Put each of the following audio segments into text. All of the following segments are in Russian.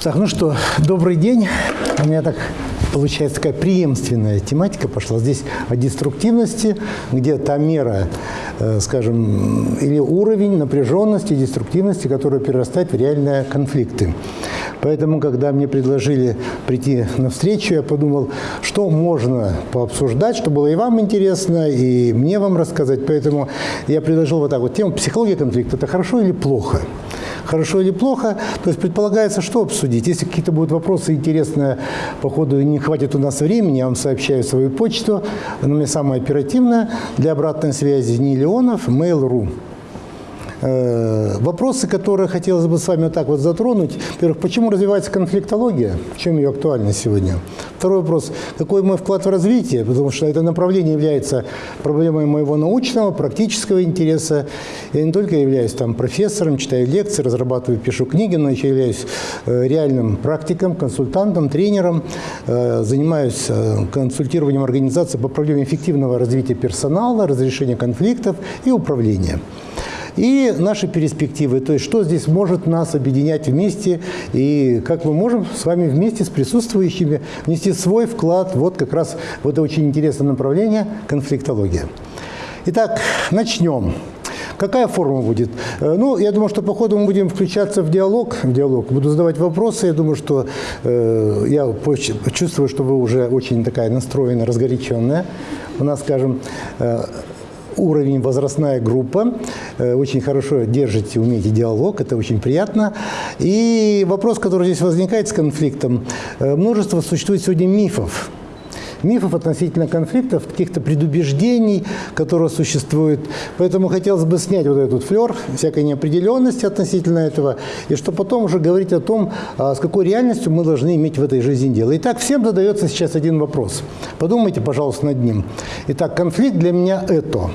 Так, ну что, добрый день. У меня так получается такая преемственная тематика пошла. Здесь о деструктивности, где та мера, э, скажем, или уровень напряженности, деструктивности, которая перерастает в реальные конфликты. Поэтому, когда мне предложили прийти на встречу, я подумал, что можно пообсуждать, что было и вам интересно, и мне вам рассказать. Поэтому я предложил вот так вот тему «Психология конфликта – это хорошо или плохо?» Хорошо или плохо. То есть предполагается, что обсудить. Если какие-то будут вопросы интересные, по ходу не хватит у нас времени, я вам сообщаю свою почту. Она меня самая оперативная. Для обратной связи не Леонов, mail.ru. Э, вопросы, которые хотелось бы с вами вот так вот затронуть. Во-первых, почему развивается конфликтология? В чем ее актуальность сегодня? Второй вопрос. Какой мой вклад в развитие? Потому что это направление является проблемой моего научного, практического интереса. Я не только являюсь там профессором, читаю лекции, разрабатываю, пишу книги, но еще являюсь э, реальным практиком, консультантом, тренером. Э, занимаюсь консультированием организации по проблеме эффективного развития персонала, разрешения конфликтов и управления и наши перспективы, то есть что здесь может нас объединять вместе, и как мы можем с вами вместе с присутствующими внести свой вклад вот как раз в это очень интересное направление – конфликтология. Итак, начнем. Какая форма будет? Э, ну, я думаю, что по ходу мы будем включаться в диалог. В диалог. Буду задавать вопросы. Я думаю, что э, я чувствую, что вы уже очень такая настроена, разгоряченная. У нас, скажем, э, уровень, возрастная группа. Э, очень хорошо держите, умеете диалог, это очень приятно. И вопрос, который здесь возникает с конфликтом. Э, множество существует сегодня мифов мифов относительно конфликтов, каких-то предубеждений, которые существуют. Поэтому хотелось бы снять вот этот флер всякой неопределенности относительно этого, и что потом уже говорить о том, а, с какой реальностью мы должны иметь в этой жизни дело. Итак, всем задается сейчас один вопрос. Подумайте, пожалуйста, над ним. Итак, конфликт для меня это.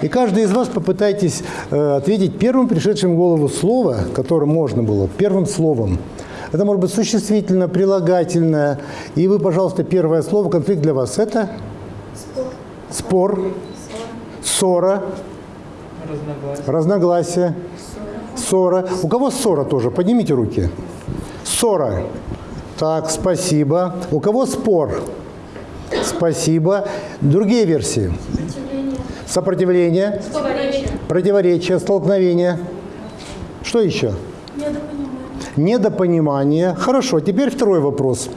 И каждый из вас попытайтесь э, ответить первым пришедшим в голову слово, которое можно было, первым словом. Это может быть существительное, прилагательное. И вы, пожалуйста, первое слово, конфликт для вас это? Спор. Спор. Ссора. Разногласие. Разногласие. Ссора. ссора. У кого ссора тоже? Поднимите руки. Ссора. Так, спасибо. У кого спор? Спасибо. Другие версии? Сопротивление. Противоречие. Противоречие, столкновение. Что еще? недопонимание. Хорошо, теперь второй вопрос.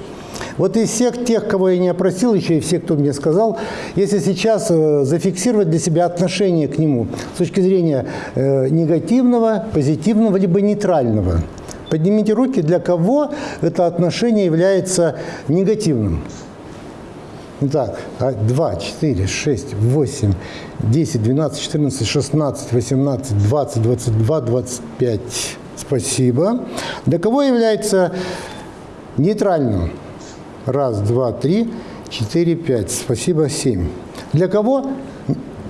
Вот из всех тех, кого я не опросил, еще и все, кто мне сказал, если сейчас э, зафиксировать для себя отношение к нему с точки зрения э, негативного, позитивного, либо нейтрального, поднимите руки, для кого это отношение является негативным. Итак, 2, 4, 6, 8, 10, 12, 14, 16, 18, 20, 22, 25. Спасибо. Для кого является нейтральным? Раз, два, три, четыре, пять. Спасибо, семь. Для кого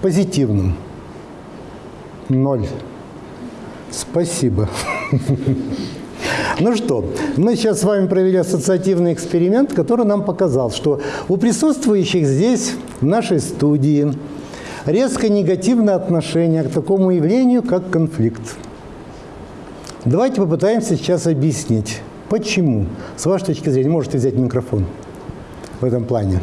позитивным? Ноль. Спасибо. Ну что, мы сейчас с вами провели ассоциативный эксперимент, который нам показал, что у присутствующих здесь, в нашей студии, резко негативное отношение к такому явлению, как конфликт. Давайте попытаемся сейчас объяснить, почему, с вашей точки зрения, можете взять микрофон в этом плане.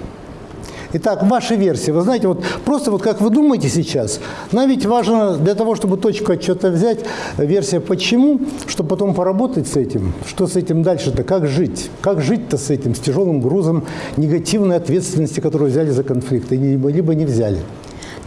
Итак, ваша версия. Вы знаете, вот просто вот как вы думаете сейчас, нам ведь важно для того, чтобы точку отчета взять, версия почему, чтобы потом поработать с этим, что с этим дальше-то, как жить, как жить-то с этим, с тяжелым грузом негативной ответственности, которую взяли за конфликт, либо, не взяли.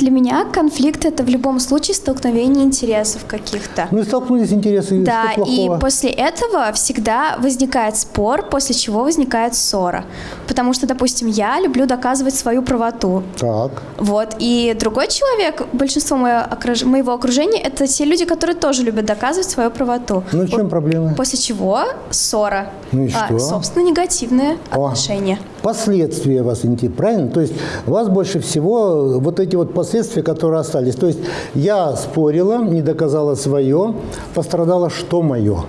Для меня конфликт это в любом случае столкновение интересов каких-то. Ну и столкнулись интересы. Да, и после этого всегда возникает спор, после чего возникает ссора. Потому что, допустим, я люблю доказывать свою правоту. Так. Вот. И другой человек, большинство моего окружения, это те люди, которые тоже любят доказывать свою правоту. Ну, в чем проблема? После чего ссора. Ну и а, что? Собственно, негативные О, отношения. Последствия вас интересуют, правильно? То есть вас больше всего вот эти вот последствия, которые остались. То есть я спорила, не доказала свое, пострадало что мое.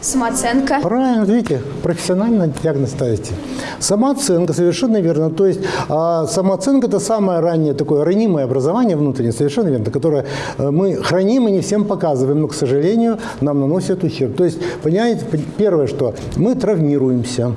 Самооценка. Правильно, видите, профессионально диагноз ставите. Самооценка, совершенно верно. То есть а самооценка – это самое раннее такое ранимое образование внутреннее, совершенно верно, которое э, мы храним и не всем показываем, но, к сожалению, нам наносит ущерб. То есть, понимаете, первое, что мы травмируемся,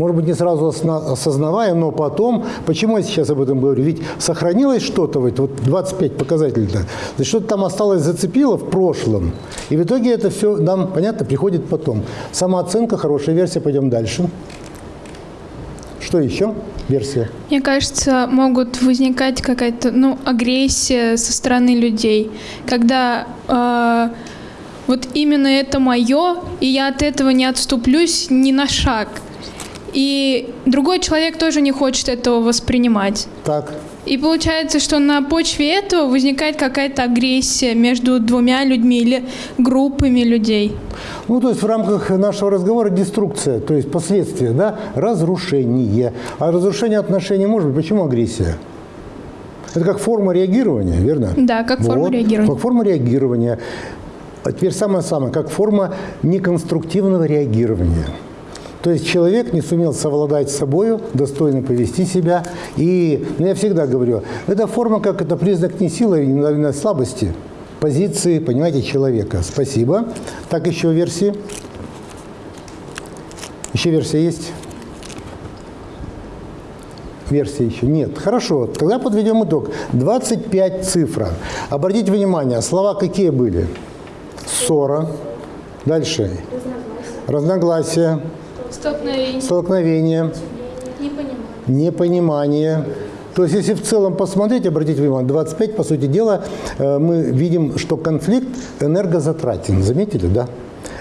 может быть, не сразу осознавая, но потом, почему я сейчас об этом говорю? Ведь сохранилось что-то, вот 25 показателей-то, что-то там осталось, зацепило в прошлом, и в итоге это все нам, понятно, приходит потом. Самооценка, хорошая версия, пойдем дальше. Что еще? Версия. Мне кажется, могут возникать какая-то ну, агрессия со стороны людей, когда э, вот именно это мое, и я от этого не отступлюсь ни на шаг. И другой человек тоже не хочет этого воспринимать. Так. И получается, что на почве этого возникает какая-то агрессия между двумя людьми или группами людей. Ну, то есть в рамках нашего разговора деструкция, то есть последствия, да, разрушение. А разрушение отношений может быть. Почему агрессия? Это как форма реагирования, верно? Да, как форма вот, реагирования. Как форма реагирования. А теперь самое-самое, как форма неконструктивного реагирования. То есть человек не сумел совладать с собой, достойно повести себя. И ну, я всегда говорю, это форма, как это признак не силы, не слабости, позиции, понимаете, человека. Спасибо. Так, еще версии? Еще версия есть? Версии еще нет. Хорошо, тогда подведем итог. 25 цифр. Обратите внимание, слова какие были? Ссора. Дальше. Разногласия. Столкновение. Столкновение. Непонимание. Непонимание. То есть, если в целом посмотреть, обратите внимание, 25, по сути дела, э, мы видим, что конфликт энергозатратен. Заметили, да?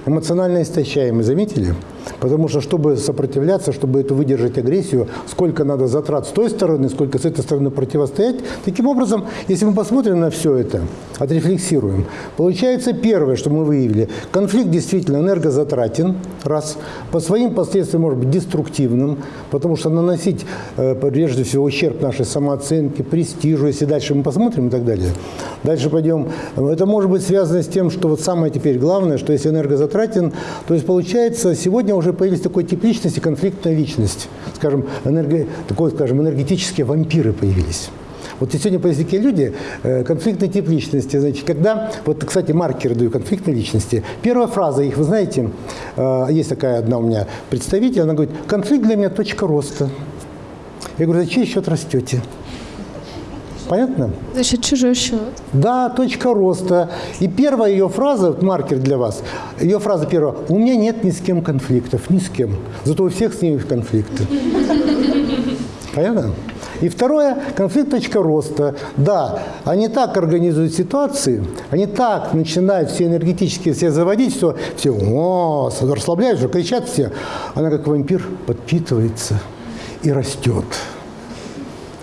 Эмоционально истощаемый, заметили? Потому что, чтобы сопротивляться, чтобы это выдержать агрессию, сколько надо затрат с той стороны, сколько с этой стороны противостоять. Таким образом, если мы посмотрим на все это, отрефлексируем, получается первое, что мы выявили, конфликт действительно энергозатратен, раз, по своим последствиям может быть деструктивным, потому что наносить, э, прежде всего, ущерб нашей самооценке, престижу, если дальше мы посмотрим и так далее. Дальше пойдем. Это может быть связано с тем, что вот самое теперь главное, что если энергозатратен, то есть получается сегодня уже появились такой тип личности, конфликтная личность. Скажем, энерго, такой, скажем, энергетические вампиры появились. Вот сегодня по языке люди, э, конфликтный тип личности, значит, когда, вот, кстати, маркеры даю конфликтной личности, первая фраза их, вы знаете, э, есть такая одна у меня представитель, она говорит, конфликт для меня точка роста. Я говорю, за чей счет растете? Понятно? За счет чужой счет. Да, точка роста. И первая ее фраза, вот маркер для вас, ее фраза первая, у меня нет ни с кем конфликтов, ни с кем. Зато у всех с ними конфликты. Понятно? И второе, конфликт точка роста. Да, они так организуют ситуации, они так начинают все энергетически все заводить, что все, о, расслабляются, кричат все. Она как вампир подпитывается и растет.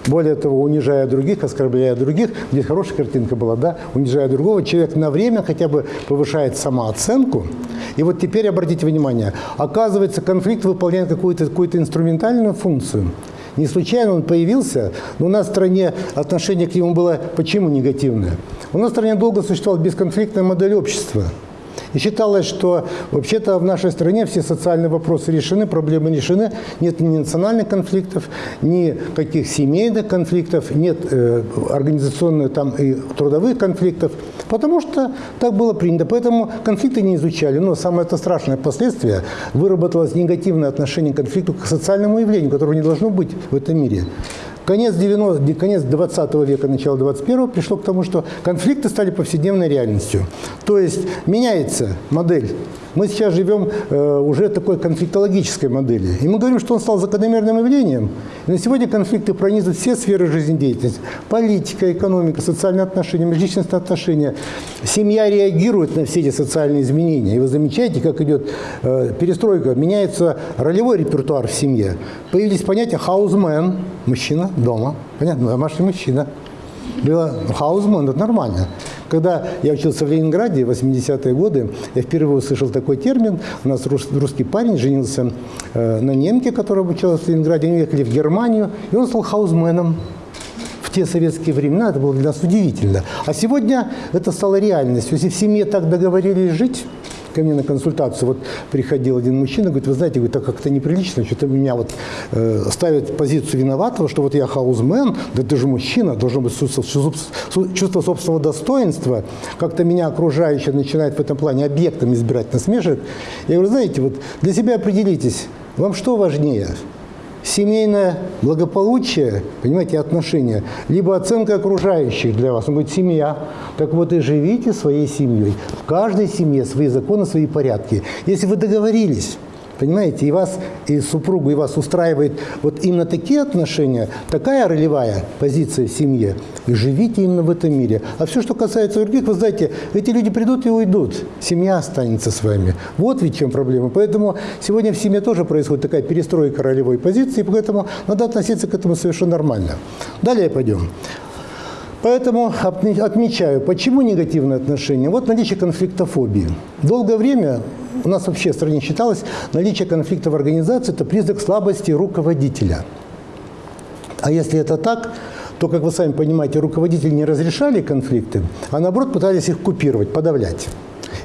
Более того, унижая других, оскорбляя других, здесь хорошая картинка была, да, унижая другого, человек на время хотя бы повышает самооценку. И вот теперь обратите внимание, оказывается, конфликт выполняет какую-то какую инструментальную функцию. Не случайно он появился, но у нас в стране отношение к нему было почему негативное? У нас в стране долго существовала бесконфликтная модель общества – и считалось, что вообще-то в нашей стране все социальные вопросы решены, проблемы решены. Нет ни национальных конфликтов, ни каких семейных конфликтов, нет э, организационных там и трудовых конфликтов, потому что так было принято. Поэтому конфликты не изучали. Но самое это страшное последствие – выработалось негативное отношение к конфликту к социальному явлению, которого не должно быть в этом мире. Конец, 90, конец 20 века, начало 21 пришло к тому, что конфликты стали повседневной реальностью. То есть меняется модель. Мы сейчас живем э, уже такой конфликтологической модели. И мы говорим, что он стал закономерным явлением. И на сегодня конфликты пронизывают все сферы жизнедеятельности. Политика, экономика, социальные отношения, межличностные отношения. Семья реагирует на все эти социальные изменения. И вы замечаете, как идет э, перестройка. Меняется ролевой репертуар в семье. Появились понятия «хаузмен» – мужчина дома. Понятно? Домашний мужчина. Было «хаузмен» – это нормально. Когда я учился в Ленинграде в 80-е годы, я впервые услышал такой термин. У нас русский парень женился э, на немке, которая обучалась в Ленинграде. Они уехали в Германию, и он стал хаузменом. В те советские времена это было для нас удивительно. А сегодня это стало реальностью. Если в семье так договорились жить, ко мне на консультацию вот приходил один мужчина, говорит, вы знаете, говорит, так как-то неприлично, что-то меня вот э, ставят позицию виноватого, что вот я хаузмен, да ты же мужчина, должно быть чувство, собственного достоинства, как-то меня окружающие начинают в этом плане объектом избирать насмешек. Я говорю, знаете, вот для себя определитесь, вам что важнее – семейное благополучие, понимаете, отношения, либо оценка окружающих для вас. Говорит, семья. Так вот и живите своей семьей. В каждой семье свои законы, свои порядки. Если вы договорились, Понимаете, и вас, и супругу, и вас устраивает вот именно такие отношения, такая ролевая позиция в семье, и живите именно в этом мире. А все, что касается других, вы знаете, эти люди придут и уйдут, семья останется с вами. Вот ведь чем проблема. Поэтому сегодня в семье тоже происходит такая перестройка ролевой позиции, поэтому надо относиться к этому совершенно нормально. Далее пойдем. Поэтому отмечаю, почему негативное отношение. Вот наличие конфликтофобии. Долгое время у нас вообще в стране считалось, наличие конфликта в организации – это признак слабости руководителя. А если это так, то, как вы сами понимаете, руководители не разрешали конфликты, а наоборот пытались их купировать, подавлять.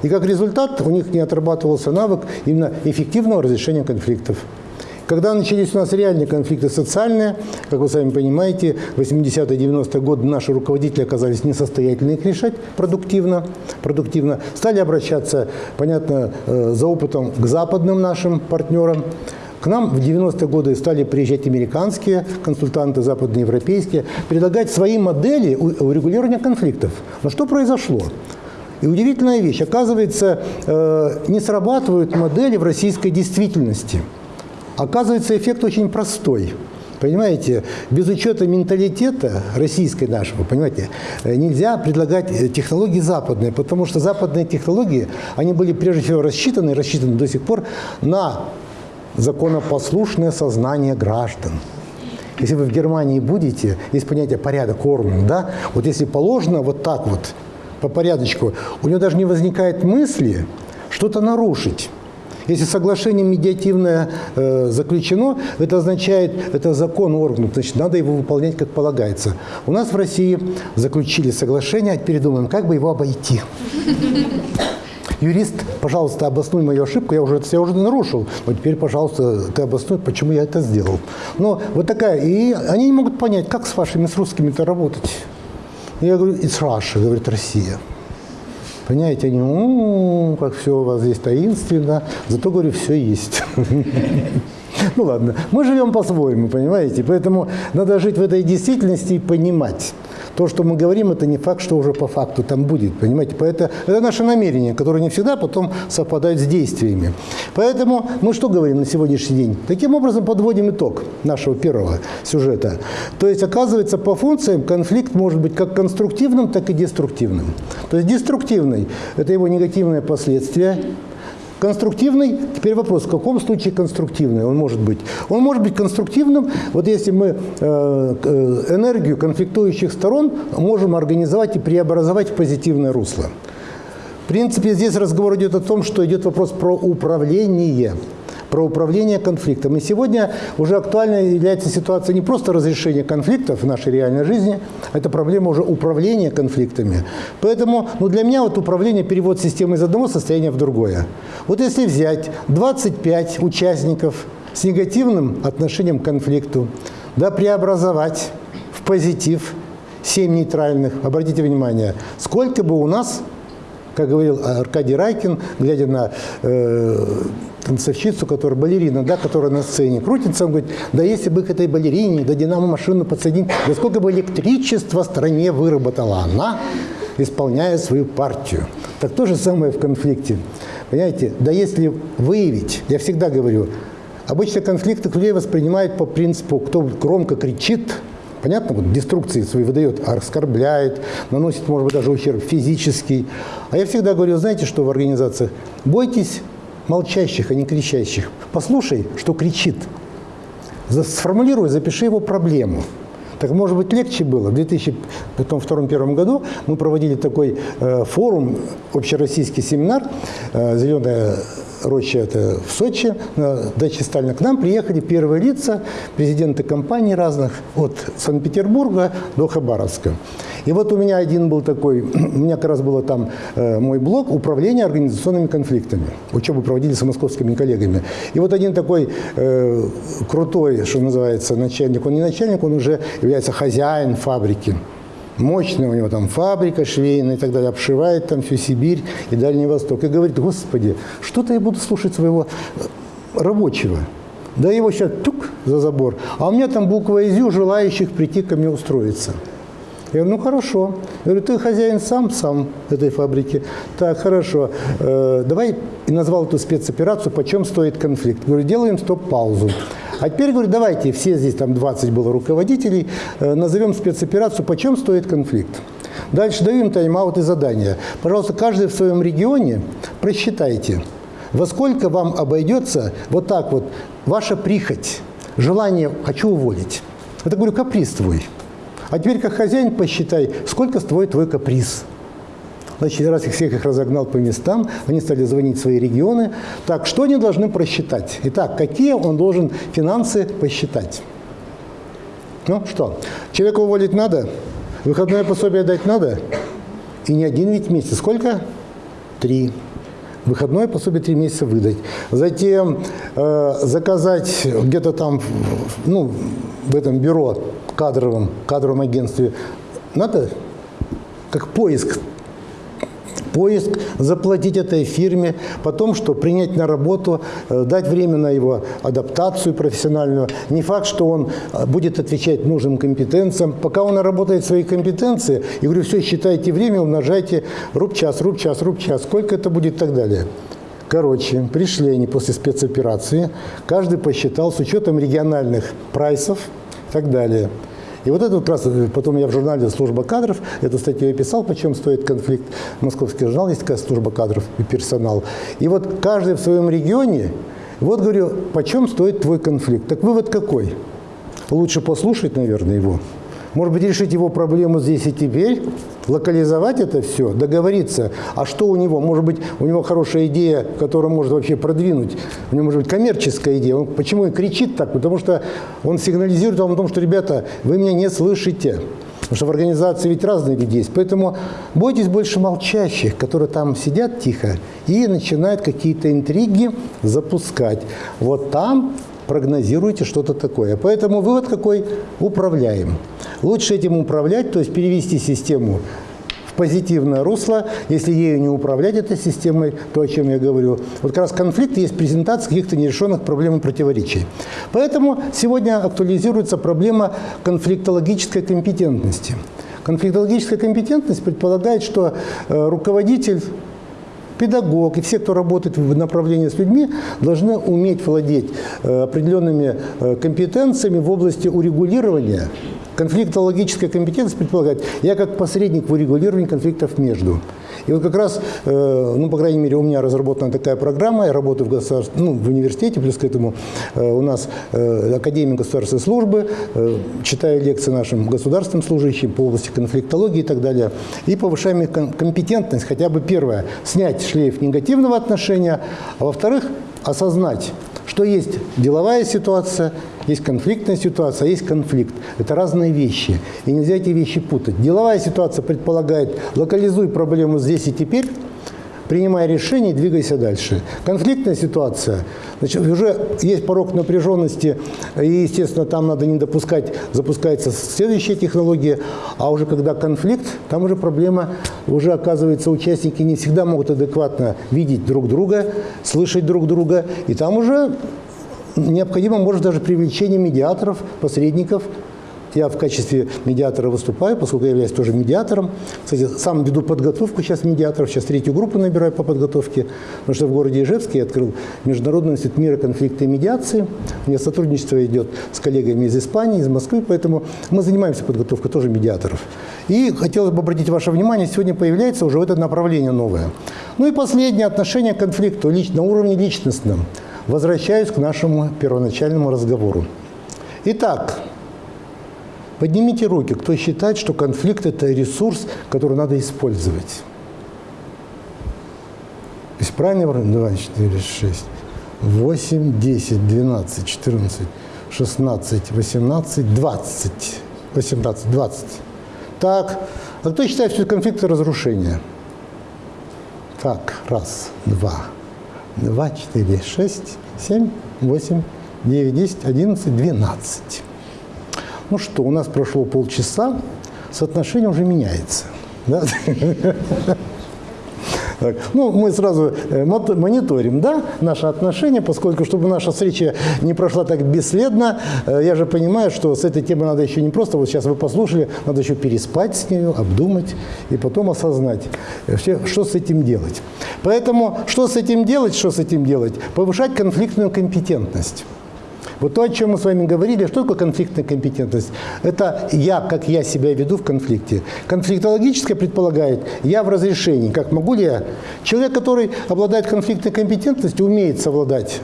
И как результат у них не отрабатывался навык именно эффективного разрешения конфликтов. Когда начались у нас реальные конфликты социальные, как вы сами понимаете, 80-е, 90-е годы наши руководители оказались несостоятельны их решать продуктивно, продуктивно. Стали обращаться, понятно, э, за опытом к западным нашим партнерам. К нам в 90-е годы стали приезжать американские консультанты, западноевропейские, предлагать свои модели урегулирования конфликтов. Но что произошло? И удивительная вещь. Оказывается, э, не срабатывают модели в российской действительности – Оказывается, эффект очень простой. Понимаете, без учета менталитета российской нашего, понимаете, э, нельзя предлагать э, технологии западные, потому что западные технологии, они были прежде всего рассчитаны, рассчитаны до сих пор на законопослушное сознание граждан. Если вы в Германии будете, есть понятие порядок Орден, да, вот если положено вот так вот, по порядочку, у него даже не возникает мысли что-то нарушить. Если соглашение медиативное э, заключено, это означает, это закон органов, значит, надо его выполнять как полагается. У нас в России заключили соглашение, а теперь думаем, как бы его обойти. Юрист, пожалуйста, обоснуй мою ошибку, я уже, я уже нарушил, но теперь, пожалуйста, ты обоснуй, почему я это сделал. Но вот такая, и они не могут понять, как с вашими, с русскими-то работать. Я говорю, it's Russia, говорит Россия. Понимаете, они, ну, как все у вас здесь таинственно, зато, говорю, все есть. Ну ладно, мы живем по-своему, понимаете, поэтому надо жить в этой действительности и понимать. То, что мы говорим, это не факт, что уже по факту там будет, понимаете? Поэтому это наше намерение, которое не всегда потом совпадает с действиями. Поэтому мы что говорим на сегодняшний день? Таким образом подводим итог нашего первого сюжета. То есть, оказывается, по функциям конфликт может быть как конструктивным, так и деструктивным. То есть деструктивный – это его негативные последствия, Конструктивный, теперь вопрос, в каком случае конструктивный он может быть? Он может быть конструктивным, вот если мы э, э, энергию конфликтующих сторон можем организовать и преобразовать в позитивное русло. В принципе, здесь разговор идет о том, что идет вопрос про управление про управление конфликтом. И сегодня уже актуальной является ситуация не просто разрешения конфликтов в нашей реальной жизни, это проблема уже управления конфликтами. Поэтому ну, для меня вот управление, перевод системы из одного состояния в другое. Вот если взять 25 участников с негативным отношением к конфликту, да, преобразовать в позитив 7 нейтральных, обратите внимание, сколько бы у нас как говорил Аркадий Райкин, глядя на э, танцовщицу, которая балерина, да, которая на сцене крутится, он говорит, да если бы к этой балерине, да динамо-машину подсоединить, да сколько бы электричества стране выработала она, исполняя свою партию. Так то же самое в конфликте. Понимаете, да если выявить, я всегда говорю, обычно конфликты людей воспринимают по принципу, кто громко кричит, Понятно, вот деструкции свои выдает, оскорбляет, наносит, может быть, даже ущерб физический. А я всегда говорю, знаете, что в организациях? Бойтесь молчащих, а не кричащих. Послушай, что кричит. Сформулируй, запиши его проблему. Так может быть легче было. В 2002-2001 году мы проводили такой э, форум, общероссийский семинар э, «Зеленая Роща это в Сочи, на даче Сталина. К нам приехали первые лица, президенты компаний разных, от Санкт-Петербурга до Хабаровска. И вот у меня один был такой, у меня как раз было там э, мой блок «Управление организационными конфликтами». Учебу проводили с московскими коллегами. И вот один такой э, крутой, что называется, начальник, он не начальник, он уже является хозяин фабрики. Мощная у него там фабрика швейная и так далее, обшивает там всю Сибирь и Дальний Восток. И говорит, господи, что-то я буду слушать своего э, рабочего. Да его сейчас тук за забор, а у меня там буква ИЗЮ желающих прийти ко мне устроиться. Я говорю, ну хорошо. Я говорю, ты хозяин сам, сам этой фабрики. Так, хорошо. Э, давай, и назвал эту спецоперацию, почем стоит конфликт. Говорю, делаем стоп-паузу. А теперь, говорю, давайте, все здесь, там 20 было руководителей, э, назовем спецоперацию, почем стоит конфликт. Дальше даю им тайм-аут и задания. Пожалуйста, каждый в своем регионе просчитайте, во сколько вам обойдется вот так вот ваша прихоть, желание «хочу уволить». Это, говорю, каприз твой. А теперь, как хозяин, посчитай, сколько стоит твой каприз. Значит, раз их всех их разогнал по местам, они стали звонить в свои регионы. Так, что они должны просчитать? Итак, какие он должен финансы посчитать? Ну что, человека уволить надо? Выходное пособие дать надо? И не один ведь месяц. Сколько? Три. Выходное пособие три месяца выдать. Затем э, заказать где-то там, ну, в этом бюро кадровом, кадровом агентстве, надо как поиск поиск, заплатить этой фирме, потом что, принять на работу, э, дать время на его адаптацию профессиональную. Не факт, что он э, будет отвечать нужным компетенциям. Пока он наработает свои компетенции, и говорю, все, считайте время, умножайте руб час, руб час, руб час, сколько это будет и так далее. Короче, пришли они после спецоперации, каждый посчитал с учетом региональных прайсов и так далее – и вот это как раз, э, потом я в журнале «Служба кадров» эту статью я писал, почем стоит конфликт. Московский журнал есть такая служба кадров и персонал. И вот каждый в своем регионе, вот говорю, почем стоит твой конфликт. Так вывод какой? Лучше послушать, наверное, его. Может быть, решить его проблему здесь и теперь, локализовать это все, договориться. А что у него? Может быть, у него хорошая идея, которую может вообще продвинуть. У него может быть коммерческая идея. Он почему и кричит так? Потому что он сигнализирует вам о том, что, ребята, вы меня не слышите. Потому что в организации ведь разные люди есть. Поэтому бойтесь больше молчащих, которые там сидят тихо и начинают какие-то интриги запускать. Вот там прогнозируете что-то такое. Поэтому вывод какой? Управляем. Лучше этим управлять, то есть перевести систему в позитивное русло. Если ею не управлять этой системой, то, о чем я говорю, вот как раз конфликт есть презентация каких-то нерешенных проблем и противоречий. Поэтому сегодня актуализируется проблема конфликтологической компетентности. Конфликтологическая компетентность предполагает, что э, руководитель педагог и все, кто работает в направлении с людьми, должны уметь владеть э, определенными э, компетенциями в области урегулирования. Конфликтологическая компетенция предполагает, я как посредник в урегулировании конфликтов между. И вот как раз, э, ну, по крайней мере, у меня разработана такая программа, я работаю в, государств... ну, в университете, плюс к этому у нас Академия государственной службы, читаю лекции нашим государственным служащим по области конфликтологии и так далее, и повышаем их компетентность, хотя бы первое, снять шлейф негативного отношения, а во-вторых, осознать, что есть деловая ситуация, есть конфликтная ситуация, а есть конфликт. Это разные вещи. И нельзя эти вещи путать. Деловая ситуация предполагает, локализуй проблему здесь и теперь, принимай решение двигайся дальше. Конфликтная ситуация, значит, уже есть порог напряженности, и, естественно, там надо не допускать, запускается следующая технология, а уже когда конфликт, там уже проблема, уже оказывается, участники не всегда могут адекватно видеть друг друга, слышать друг друга, и там уже необходимо, может, даже привлечение медиаторов, посредников, я в качестве медиатора выступаю, поскольку я являюсь тоже медиатором. Кстати, сам веду подготовку сейчас медиаторов, сейчас третью группу набираю по подготовке, потому что в городе Ижевске я открыл Международный институт мира, конфликта и медиации. У меня сотрудничество идет с коллегами из Испании, из Москвы, поэтому мы занимаемся подготовкой тоже медиаторов. И хотелось бы обратить ваше внимание, сегодня появляется уже это направление новое. Ну и последнее отношение к конфликту на уровне личностном. Возвращаюсь к нашему первоначальному разговору. Итак, Поднимите руки, кто считает, что конфликт – это ресурс, который надо использовать. 6. Правильно? 2, 4, 6, 8, 10, 12, 14, 16, 18, 20. 18, 20. Так, а кто считает, что это конфликты разрушения? Так, раз, два, два, четыре, шесть, семь, восемь, девять, десять, одиннадцать, двенадцать. Ну что, у нас прошло полчаса, соотношение уже меняется. Да? Так, ну, мы сразу э, мониторим, да, наши отношения, поскольку, чтобы наша встреча не прошла так бесследно, э, я же понимаю, что с этой темой надо еще не просто, вот сейчас вы послушали, надо еще переспать с ней, обдумать и потом осознать, э, что с этим делать. Поэтому, что с этим делать, что с этим делать? Повышать конфликтную компетентность. Вот то, о чем мы с вами говорили, что такое конфликтная компетентность? Это я, как я себя веду в конфликте. Конфликтологическое предполагает я в разрешении. Как могу ли я? Человек, который обладает конфликтной компетентностью, умеет совладать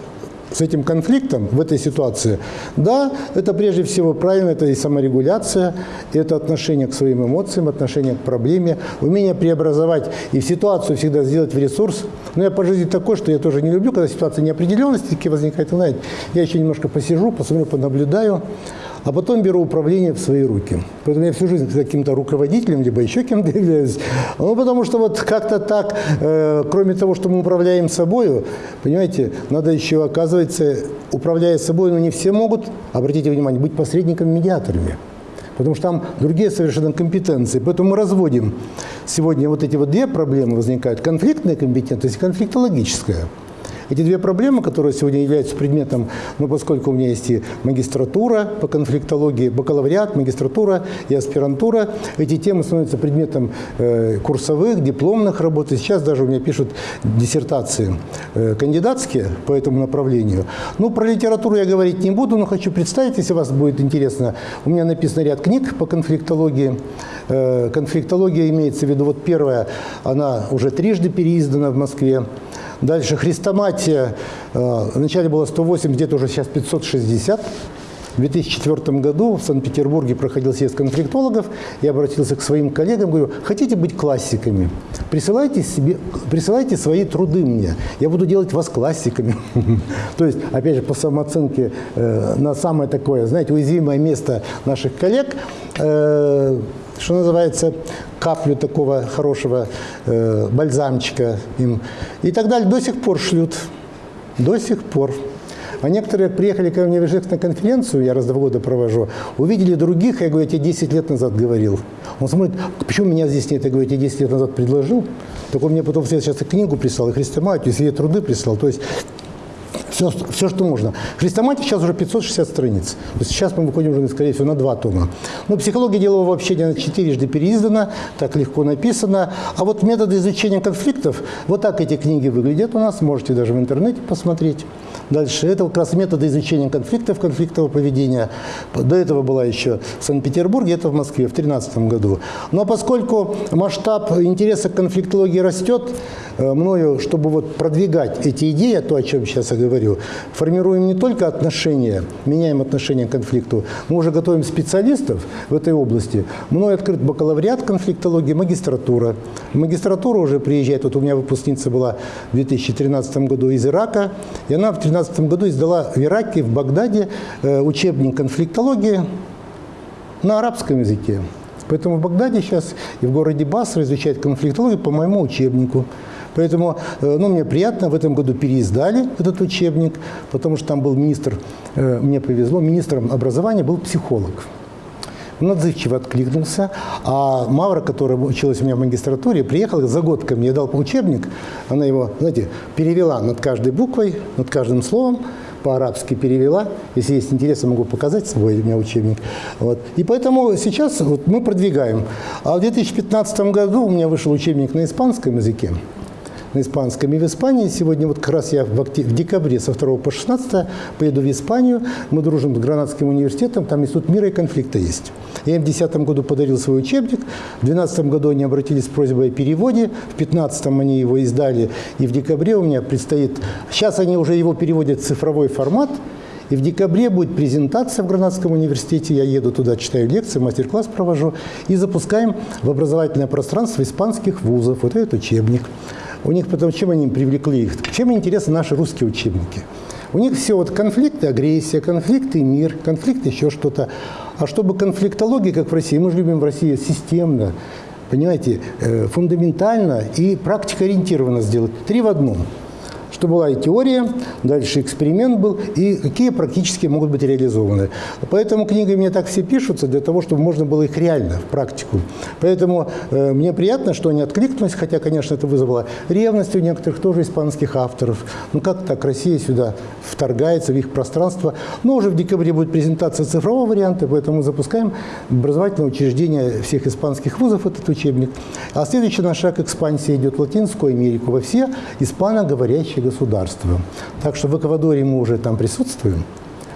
с этим конфликтом в этой ситуации, да, это прежде всего правильно, это и саморегуляция, это отношение к своим эмоциям, отношение к проблеме, умение преобразовать и в ситуацию всегда сделать в ресурс. Но я по жизни такой, что я тоже не люблю, когда ситуация неопределенности возникает. Знаете, я еще немножко посижу, посмотрю, понаблюдаю, а потом беру управление в свои руки. Поэтому я всю жизнь каким-то руководителем, либо еще кем-то являюсь. Ну, потому что вот как-то так, э, кроме того, что мы управляем собой, понимаете, надо еще, оказывается, управляя собой, но не все могут, обратите внимание, быть посредниками-медиаторами. Потому что там другие совершенно компетенции. Поэтому мы разводим сегодня вот эти вот две проблемы возникают. Конфликтная компетентность и конфликтологическая. Эти две проблемы, которые сегодня являются предметом, ну, поскольку у меня есть и магистратура по конфликтологии, бакалавриат, магистратура и аспирантура, эти темы становятся предметом э, курсовых, дипломных работ. И сейчас даже у меня пишут диссертации э, кандидатские по этому направлению. Ну, про литературу я говорить не буду, но хочу представить, если вас будет интересно. У меня написан ряд книг по конфликтологии. Э, конфликтология имеется в виду, вот первая, она уже трижды переиздана в Москве. Дальше хрестоматия. Э, вначале было 108, где-то уже сейчас 560. В 2004 году в Санкт-Петербурге проходил съезд конфликтологов. Я обратился к своим коллегам, говорю, хотите быть классиками? Присылайте, себе, присылайте свои труды мне. Я буду делать вас классиками. То есть, опять же, по самооценке э, на самое такое, знаете, уязвимое место наших коллег э, – что называется, каплю такого хорошего э, бальзамчика им. И так далее. До сих пор шлют. До сих пор. А некоторые приехали ко мне в Ижевск на конференцию, я раз в года провожу, увидели других, я говорю, я тебе 10 лет назад говорил. Он смотрит, почему меня здесь нет? Я говорю, я тебе 10 лет назад предложил. Так он мне потом сейчас книгу прислал, и хрестоматию, и все труды прислал. То есть все, все, что можно. Хрестоматия сейчас уже 560 страниц. Сейчас мы выходим уже, скорее всего, на два тома. Но психология делового общения четырежды переиздана, так легко написано. А вот методы изучения конфликтов, вот так эти книги выглядят у нас, можете даже в интернете посмотреть. Дальше, это как раз методы изучения конфликтов, конфликтового поведения. До этого была еще в Санкт-Петербурге, это в Москве в 2013 году. Но поскольку масштаб интереса к конфликтологии растет, э, мною, чтобы вот продвигать эти идеи, то, о чем сейчас я говорю, формируем не только отношения, меняем отношения к конфликту, мы уже готовим специалистов в этой области. Мною открыт бакалавриат конфликтологии, магистратура. Магистратура уже приезжает, вот у меня выпускница была в 2013 году из Ирака, и она в 2013 году издала в Ираке, в Багдаде э, учебник конфликтологии на арабском языке. Поэтому в Багдаде сейчас и в городе Басра изучают конфликтологию по моему учебнику. Поэтому э, ну, мне приятно, в этом году переиздали этот учебник, потому что там был министр, э, мне повезло, министром образования был психолог. Он отзывчиво откликнулся. А Мавра, которая училась у меня в магистратуре, приехала за год ко мне, дал учебник. Она его, знаете, перевела над каждой буквой, над каждым словом по-арабски перевела. Если есть интерес, могу показать свой у меня учебник. Вот. И поэтому сейчас вот мы продвигаем. А в 2015 году у меня вышел учебник на испанском языке на испанском. И в Испании сегодня, вот как раз я в, октябре, в декабре со 2 по 16 поеду в Испанию. Мы дружим с Гранадским университетом, там Институт мира и конфликта есть. Я им в 2010 году подарил свой учебник, в 2012 году они обратились с просьбой о переводе, в 2015 они его издали, и в декабре у меня предстоит... Сейчас они уже его переводят в цифровой формат, и в декабре будет презентация в Гранадском университете. Я еду туда, читаю лекции, мастер-класс провожу. И запускаем в образовательное пространство испанских вузов вот этот учебник. У них потом, чем они привлекли их? Чем интересны наши русские учебники? У них все вот конфликты, агрессия, конфликты, мир, конфликт, еще что-то. А чтобы конфликтология, как в России, мы же любим в России системно, понимаете, э, фундаментально и практикоориентированно сделать. Три в одном – что была и теория, дальше эксперимент был, и какие практически могут быть реализованы. Поэтому книги мне так все пишутся, для того, чтобы можно было их реально в практику. Поэтому э, мне приятно, что они откликнулись, хотя, конечно, это вызвало ревность у некоторых тоже испанских авторов. Ну как так Россия сюда вторгается в их пространство? Но уже в декабре будет презентация цифрового варианта, поэтому запускаем образовательное учреждение всех испанских вузов, этот учебник. А следующий наш шаг экспансии идет в Латинскую Америку, во все испаноговорящие государства. Так что в Эквадоре мы уже там присутствуем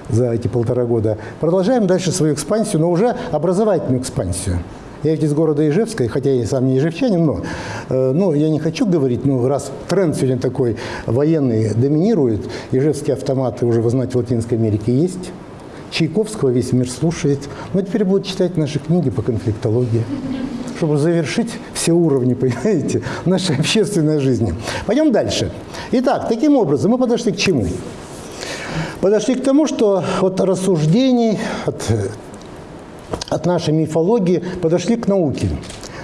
за эти полтора года. Продолжаем дальше свою экспансию, но уже образовательную экспансию. Я ведь из города Ижевска, хотя я сам не ижевчанин, но э, ну, я не хочу говорить, ну, раз тренд сегодня такой военный доминирует, ижевские автоматы уже, вы знаете, в Латинской Америке есть, Чайковского весь мир слушает, но теперь будут читать наши книги по конфликтологии чтобы завершить все уровни, понимаете, нашей общественной жизни. Пойдем дальше. Итак, таким образом мы подошли к чему? Подошли к тому, что от рассуждений, от, от нашей мифологии подошли к науке.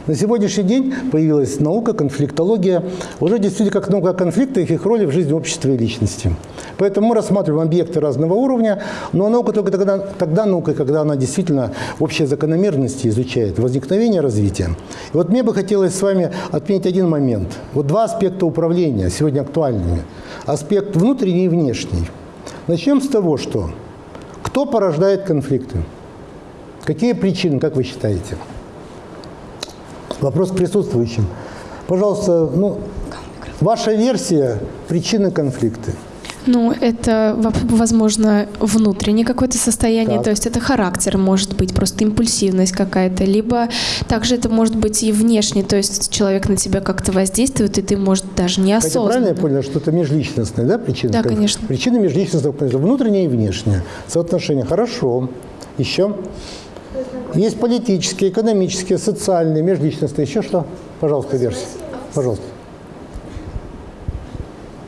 На сегодняшний день появилась наука, конфликтология, уже действительно как наука о конфликтах и их роли в жизни общества и личности. Поэтому мы рассматриваем объекты разного уровня, но наука только тогда, тогда наука, когда она действительно общие закономерности изучает, возникновение, развитие. И вот мне бы хотелось с вами отметить один момент. Вот два аспекта управления сегодня актуальными. Аспект внутренний и внешний. Начнем с того, что кто порождает конфликты? Какие причины, как вы считаете? Вопрос к присутствующим. Пожалуйста, ну, ваша версия причины конфликта. Ну, это, возможно, внутреннее какое-то состояние, так. то есть это характер, может быть, просто импульсивность какая-то, либо также это может быть и внешне, то есть человек на тебя как-то воздействует, и ты, может, даже неосознанно. Хотя правильно я понял, что это межличностная, да, причина? Да, конечно. Причина межличностного, внутренняя и внешняя. Соотношение. Хорошо. Еще? Есть политические, экономические, социальные, межличностные. Еще что? Пожалуйста, версия. Пожалуйста.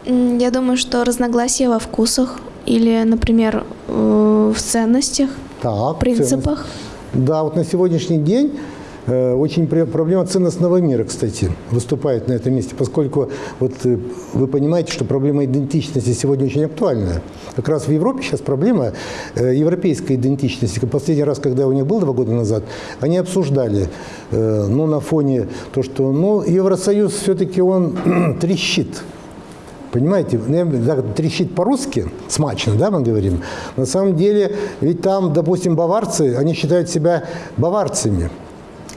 Я думаю, что разногласия во вкусах или, например, э, в ценностях, так, принципах. Ценность. Да, вот на сегодняшний день очень проблема ценностного мира, кстати, выступает на этом месте, поскольку вот э, вы понимаете, что проблема идентичности сегодня очень актуальна. Как раз в Европе сейчас проблема э, европейской идентичности. Последний раз, когда у них был два года назад, они обсуждали, ну, на фоне то, что, ну, Евросоюз все-таки он трещит. Понимаете, ну, трещит по-русски, смачно, да, мы говорим. На самом деле, ведь там, допустим, баварцы, они считают себя баварцами.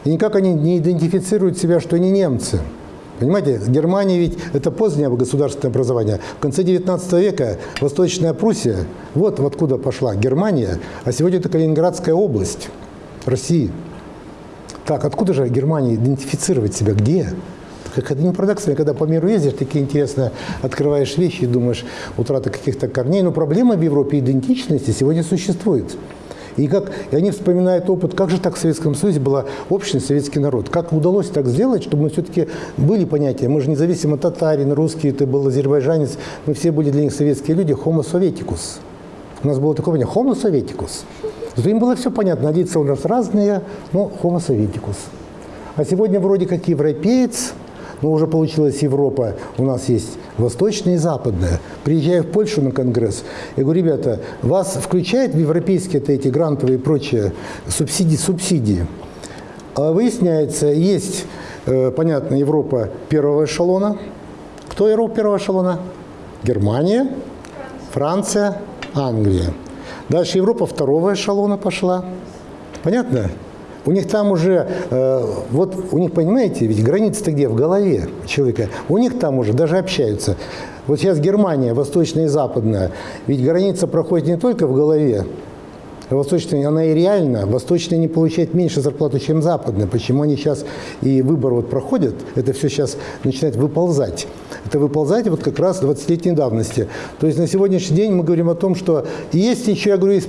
И никак они не идентифицируют себя, что они немцы. Понимаете, Германия ведь это позднее государственное образование. В конце 19 века Восточная Пруссия, вот откуда пошла Германия, а сегодня это Калининградская область России. Так, откуда же Германия идентифицировать себя? Где? Как это не парадоксально, когда по миру ездишь, такие интересно открываешь вещи и думаешь, утрата каких-то корней. Но проблема в Европе идентичности сегодня существует. И, как, и они вспоминают опыт, как же так в Советском Союзе была общность, советский народ. Как удалось так сделать, чтобы мы все-таки были понятия. Мы же независимо татарин, русский, это был азербайджанец. Мы все были для них советские люди. Homo советикус. У нас было такое понятие Homo советикус. Зато им было все понятно. Лица у нас разные, но Homo советикус. А сегодня вроде как европеец, но уже получилась Европа, у нас есть восточная и западная. Приезжаю в Польшу на конгресс, я говорю, ребята, вас включают в европейские эти грантовые и прочие субсидии, субсидии. А выясняется, есть, э, понятно, Европа первого эшелона. Кто Европа первого эшелона? Германия, Франция, Англия. Дальше Европа второго эшелона пошла. Понятно? У них там уже, э, вот у них, понимаете, ведь граница-то где? В голове человека. У них там уже даже общаются. Вот сейчас Германия, восточная и западная, ведь граница проходит не только в голове, Восточная, она и реально, восточная не получает меньше зарплату, чем западная. Почему они сейчас и выбор вот проходят, это все сейчас начинает выползать. Это выползать вот как раз 20-летней давности. То есть на сегодняшний день мы говорим о том, что есть еще, я говорю, из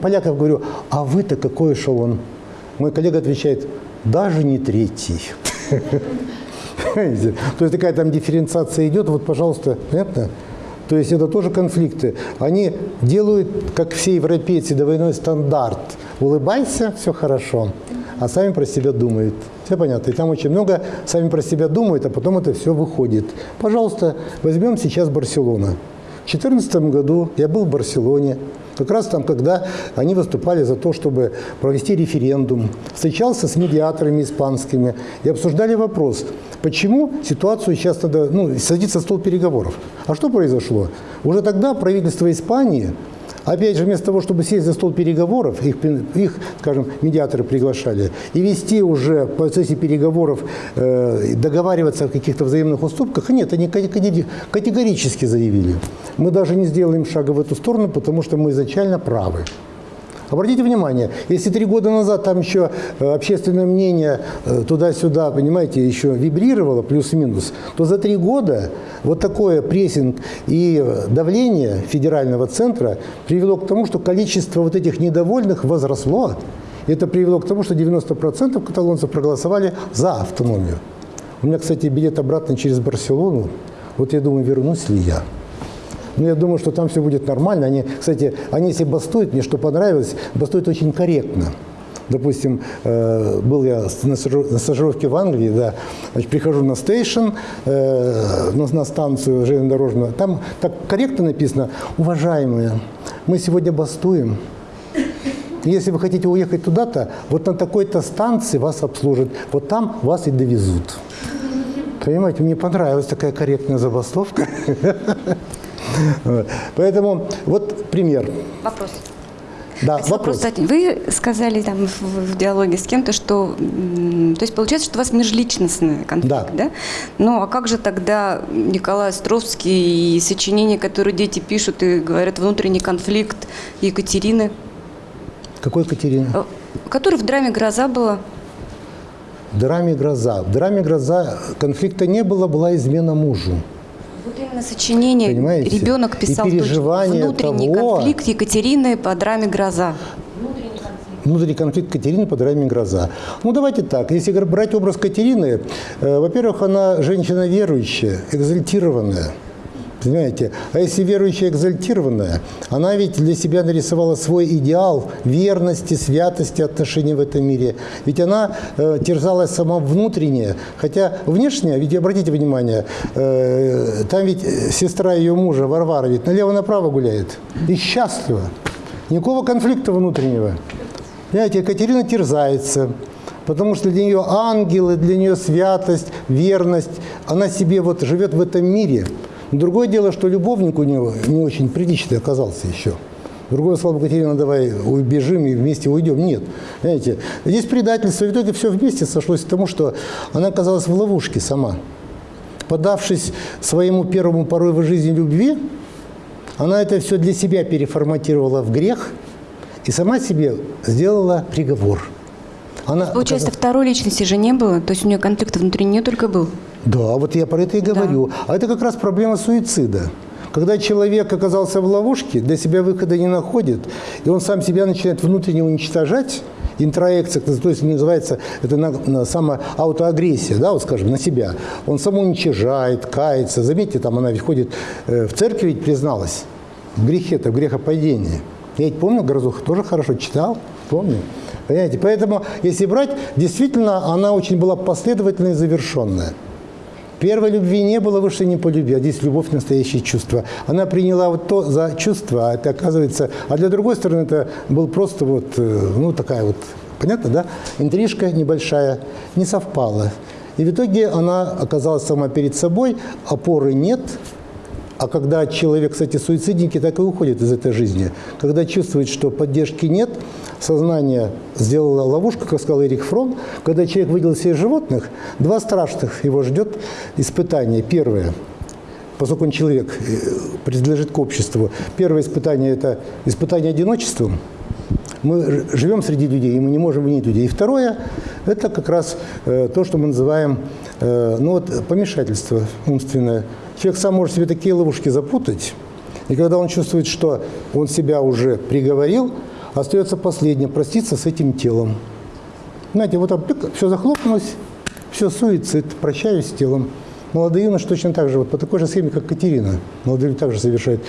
поляков говорю, а вы-то какой эшелон? Мой коллега отвечает, даже не третий. То есть такая там дифференциация идет, вот, пожалуйста, понятно? То есть это тоже конфликты. Они делают, как все европейцы, двойной стандарт. Улыбайся, все хорошо. А сами про себя думают. Все понятно. И там очень много сами про себя думают, а потом это все выходит. Пожалуйста, возьмем сейчас Барселона. В 2014 году я был в Барселоне. Как раз там, когда они выступали за то, чтобы провести референдум, встречался с медиаторами испанскими и обсуждали вопрос, почему ситуацию сейчас надо ну, садиться за стол переговоров. А что произошло? Уже тогда правительство Испании Опять же, вместо того, чтобы сесть за стол переговоров, их, их скажем, медиаторы приглашали, и вести уже в процессе переговоров, э, договариваться о каких-то взаимных уступках, нет, они категорически заявили, мы даже не сделаем шага в эту сторону, потому что мы изначально правы. Обратите внимание, если три года назад там еще э, общественное мнение э, туда-сюда, понимаете, еще вибрировало плюс-минус, то за три года вот такое прессинг и давление федерального центра привело к тому, что количество вот этих недовольных возросло. Это привело к тому, что 90% каталонцев проголосовали за автономию. У меня, кстати, билет обратно через Барселону. Вот я думаю, вернусь ли я. Но я думаю, что там все будет нормально. Они, кстати, они если бастуют, мне что понравилось, бастуют очень корректно. Допустим, э, был я на стажировке в Англии, да, значит, прихожу на стейшн, э, на станцию железнодорожную, там так корректно написано, уважаемые, мы сегодня бастуем, если вы хотите уехать туда-то, вот на такой-то станции вас обслужат, вот там вас и довезут. Понимаете, мне понравилась такая корректная забастовка. Поэтому вот пример. Вопрос. Да, вопрос. вопрос. Вы сказали там в, в диалоге с кем-то, что, то есть получается, что у вас межличностный конфликт, да? да? Ну, а как же тогда Николай Островский и сочинения, которые дети пишут и говорят, внутренний конфликт Екатерины? Какой Екатерины? Э, который в драме «Гроза» была. В драме «Гроза». В драме «Гроза» конфликта не было, была измена мужу. Вот именно сочинение Понимаете? ребенок писал и внутренний того, конфликт Екатерины по драме «Гроза». Внутренний конфликт Катерины по драме «Гроза». Ну, давайте так. Если брать образ Катерины, э, во-первых, она женщина верующая, экзальтированная – Понимаете? А если верующая экзальтированная, она ведь для себя нарисовала свой идеал верности, святости отношений в этом мире. Ведь она э, терзалась сама внутренне, хотя внешне, ведь обратите внимание, э, там ведь сестра ее мужа, Варвара, ведь налево-направо гуляет. И счастлива. Никакого конфликта внутреннего. Понимаете, Екатерина терзается, потому что для нее ангелы, для нее святость, верность, она себе вот живет в этом мире – Другое дело, что любовник у него не очень приличный оказался еще. Другое слово, Катерина, давай убежим и вместе уйдем. Нет. Знаете, здесь предательство. В итоге все вместе сошлось к тому, что она оказалась в ловушке сама. Подавшись своему первому порыву жизни любви, она это все для себя переформатировала в грех и сама себе сделала приговор. Она Получается, оказалась... второй личности же не было? То есть у нее конфликт внутри нее только был? Да, вот я про это и говорю. Да. А это как раз проблема суицида. Когда человек оказался в ловушке, для себя выхода не находит, и он сам себя начинает внутренне уничтожать, интроекция, то есть называется это на, на самоаутоагрессия, да, вот скажем, на себя. Он самоуничижает, кается. Заметьте, там она ходит э, в церкви, ведь призналась в грехе-то, в грехопадении. Я ведь помню, Грозуха тоже хорошо читал, помню. Понимаете? Поэтому, если брать, действительно, она очень была последовательная и завершенная. Первой любви не было, выше не по любви, а здесь любовь – настоящее чувство. Она приняла вот то за чувство, а это оказывается… А для другой стороны это был просто вот, э, ну, такая вот, понятно, да? Интрижка небольшая, не совпала. И в итоге она оказалась сама перед собой, опоры нет, а когда человек, кстати, суицидники так и уходят из этой жизни. Когда чувствует, что поддержки нет, сознание сделало ловушку, как сказал Эрик Фром. Когда человек выделил себе животных, два страшных его ждет испытания. Первое, поскольку он человек, э, принадлежит к обществу. Первое испытание – это испытание одиночеством. Мы живем среди людей, и мы не можем винить людей. И второе – это как раз э, то, что мы называем э, ну вот, помешательство умственное – Человек сам может себе такие ловушки запутать, и когда он чувствует, что он себя уже приговорил, остается последнее – проститься с этим телом. Знаете, вот там все захлопнулось, Все, суицид, прощаюсь с телом. Молодые юноши точно так же, вот по такой же схеме, как Катерина. Молодые люди также совершают.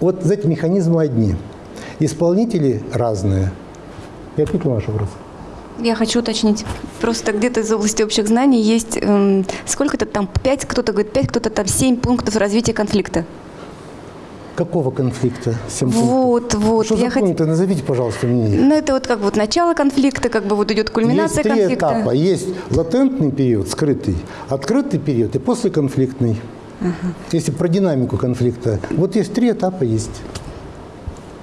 Вот эти механизмы одни. Исполнители разные. Я ответил на ваш вопрос. Я хочу уточнить. Просто где-то из области общих знаний есть эм, сколько-то там, пять, кто-то говорит пять, кто-то там семь пунктов развития конфликта. Какого конфликта? Семь вот, пунктов. вот. Что я за хот... пункты? Назовите, пожалуйста, мне. Ну, это вот как вот начало конфликта, как бы вот идет кульминация есть три конфликта. этапа. Есть латентный период, скрытый, открытый период и послеконфликтный. Ага. Если про динамику конфликта. Вот есть три этапа есть.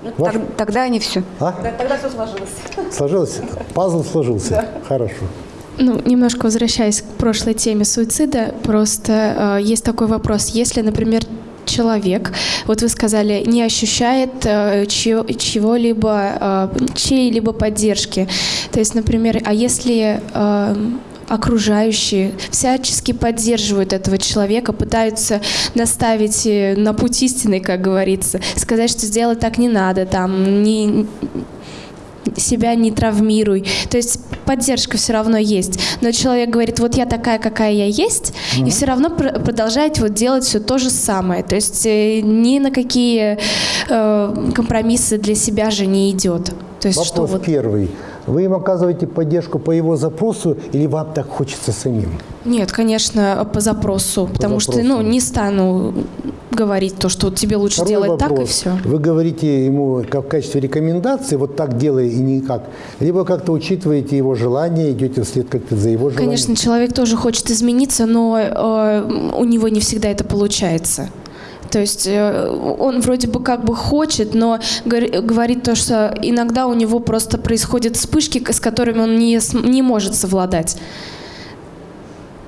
Ну, Ваш... так, тогда они все. А? Тогда, тогда все сложилось. Сложилось? Пазл сложился. Да. Хорошо. Ну, немножко возвращаясь к прошлой теме суицида, просто э, есть такой вопрос. Если, например, человек, вот вы сказали, не ощущает э, чего-либо, э, чьей-либо поддержки. То есть, например, а если э, окружающие всячески поддерживают этого человека, пытаются наставить э, на путь истины, как говорится, сказать, что сделать так не надо, там, не, себя не травмируй. То есть поддержка все равно есть. Но человек говорит, вот я такая, какая я есть, mm-hmm. и все равно пр- продолжает вот делать все то же самое. То есть э, ни на какие э, компромиссы для себя же не идет. То есть, Вопрос что вот... первый. Вы им оказываете поддержку по его запросу или вам так хочется самим? Нет, конечно, по запросу. По потому запросу. что ну, не стану говорить то, что тебе лучше Второй делать вопрос. так и все. Вы говорите ему как в качестве рекомендации, вот так делай и никак, либо как-то учитываете его желание, идете вслед как-то за его желанием? Конечно, человек тоже хочет измениться, но э, у него не всегда это получается. То есть э, он вроде бы как бы хочет, но говорит то, что иногда у него просто происходят вспышки, с которыми он не, не может совладать.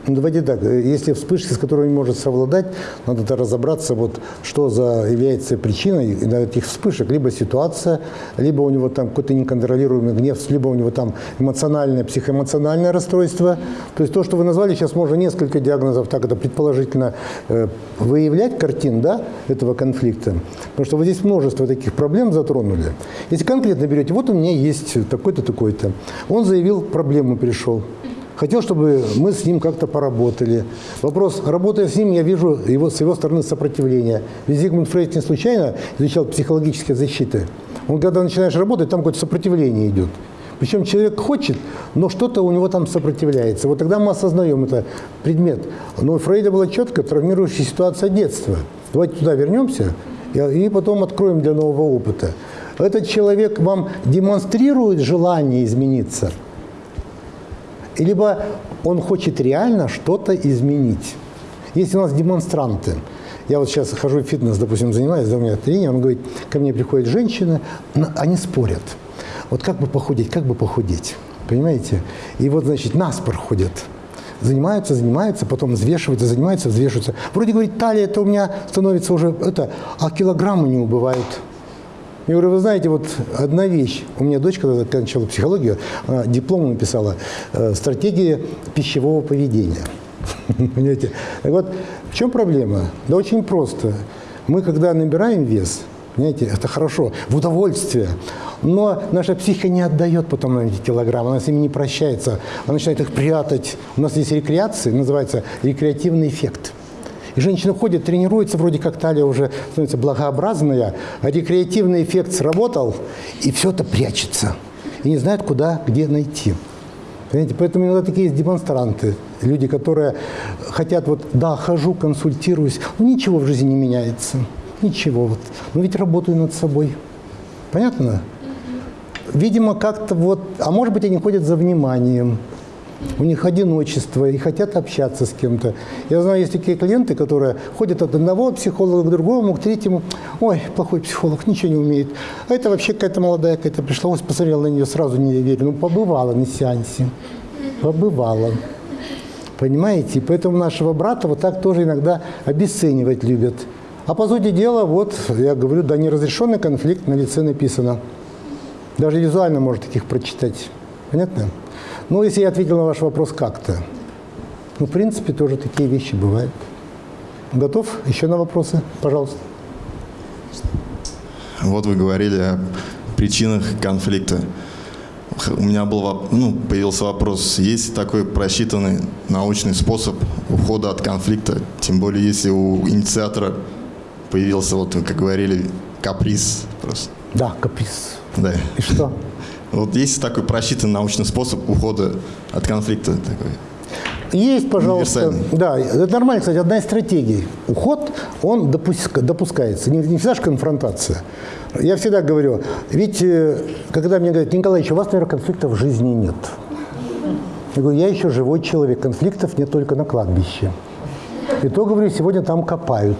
Ну, давайте так, если вспышки, с которыми может совладать, надо -то разобраться, вот, что за является причиной этих вспышек. Либо ситуация, либо у него там какой-то неконтролируемый гнев, либо у него там эмоциональное, психоэмоциональное расстройство. То есть то, что вы назвали, сейчас можно несколько диагнозов, так это предположительно, э, выявлять картин да, этого конфликта. Потому что вот здесь множество таких проблем затронули. Если конкретно берете, вот у меня есть такой-то, такой-то. Он заявил, проблему пришел. Хотел, чтобы мы с ним как-то поработали. Вопрос, работая с ним, я вижу его, с его стороны сопротивление. Ведь Зигмунд Фрейд не случайно изучал психологические защиты. Он, когда начинаешь работать, там какое-то сопротивление идет. Причем человек хочет, но что-то у него там сопротивляется. Вот тогда мы осознаем это предмет. Но у Фрейда была четко травмирующая ситуация детства. Давайте туда вернемся и потом откроем для нового опыта. Этот человек вам демонстрирует желание измениться – либо он хочет реально что-то изменить. Если у нас демонстранты, я вот сейчас хожу в фитнес, допустим, занимаюсь, у меня тренер, он говорит, ко мне приходят женщины, они спорят. Вот как бы похудеть, как бы похудеть, понимаете? И вот, значит, наспор ходят. Занимаются, занимаются, потом взвешиваются, занимаются, взвешиваются. Вроде, говорит, талия это у меня становится уже, это, а килограммы не убывают. Я говорю, вы знаете, вот одна вещь. У меня дочка, когда кончала психологию, диплом написала э, «Стратегия пищевого поведения». Понимаете? Так вот, в чем проблема? Да очень просто. Мы, когда набираем вес, понимаете, это хорошо, в удовольствие, но наша психика не отдает потом на эти килограммы, она с ними не прощается, она начинает их прятать. У нас есть рекреация, называется рекреативный эффект – и женщина ходит, тренируется, вроде как талия уже становится благообразная, а рекреативный эффект сработал, и все это прячется. И не знает, куда, где найти. Понимаете? Поэтому иногда такие есть демонстранты, люди, которые хотят, вот, да, хожу, консультируюсь, но ничего в жизни не меняется. Ничего. Вот. Но ведь работаю над собой. Понятно? Видимо, как-то вот, а может быть, они ходят за вниманием, у них одиночество и хотят общаться с кем-то. Я знаю, есть такие клиенты, которые ходят от одного психолога к другому, к третьему. Ой, плохой психолог, ничего не умеет. А это вообще какая-то молодая какая-то пришла, вот посмотрел на нее, сразу не верю. Ну, побывала на сеансе. Побывала. Понимаете? Поэтому нашего брата вот так тоже иногда обесценивать любят. А по сути дела, вот, я говорю, да, неразрешенный конфликт на лице написано. Даже визуально можно таких прочитать. Понятно? Ну, если я ответил на ваш вопрос как-то, ну, в принципе, тоже такие вещи бывают. Готов? Еще на вопросы? Пожалуйста. Вот вы говорили о причинах конфликта. у меня был, ну, появился вопрос, есть такой просчитанный научный способ ухода от конфликта, тем более если у инициатора появился, вот как говорили, каприз просто. Да, каприз. Да. И что? Вот есть такой просчитанный научный способ ухода от конфликта такой? Есть, пожалуйста. Да, это нормально, кстати, одна из стратегий. Уход, он допуск, допускается. Не, не всегда же конфронтация. Я всегда говорю, ведь э, когда мне говорят, Николаевич, у вас, наверное, конфликтов в жизни нет. Я говорю, я еще живой человек, конфликтов нет только на кладбище. И то, говорю, сегодня там копают.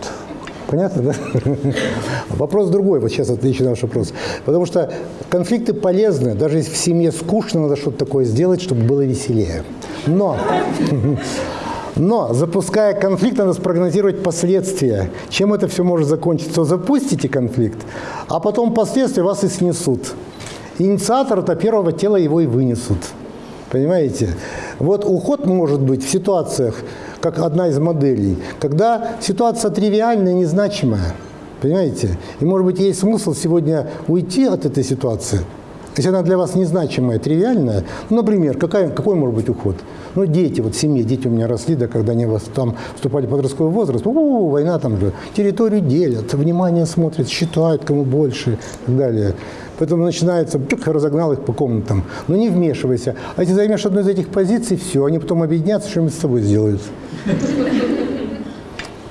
Понятно, да? Вопрос другой, вот сейчас отвечу на ваш вопрос. Потому что конфликты полезны, даже если в семье скучно, надо что-то такое сделать, чтобы было веселее. Но, но запуская конфликт, надо спрогнозировать последствия. Чем это все может закончиться? Запустите конфликт, а потом последствия вас и снесут. Инициатор-то первого тела его и вынесут. Понимаете? Вот уход может быть в ситуациях, как одна из моделей, когда ситуация тривиальная, незначимая. Понимаете? И, может быть, есть смысл сегодня уйти от этой ситуации, если она для вас незначимая, тривиальная. Ну, например, какая, какой может быть уход? Ну, дети, вот в семье, дети у меня росли, да, когда они вас там вступали в подростковый возраст, у, война там же, территорию делят, внимание смотрят, считают, кому больше и так далее. Поэтому начинается, чук, разогнал их по комнатам. Но не вмешивайся. А если займешь одну из этих позиций, все, они потом объединятся, что-нибудь с тобой сделают.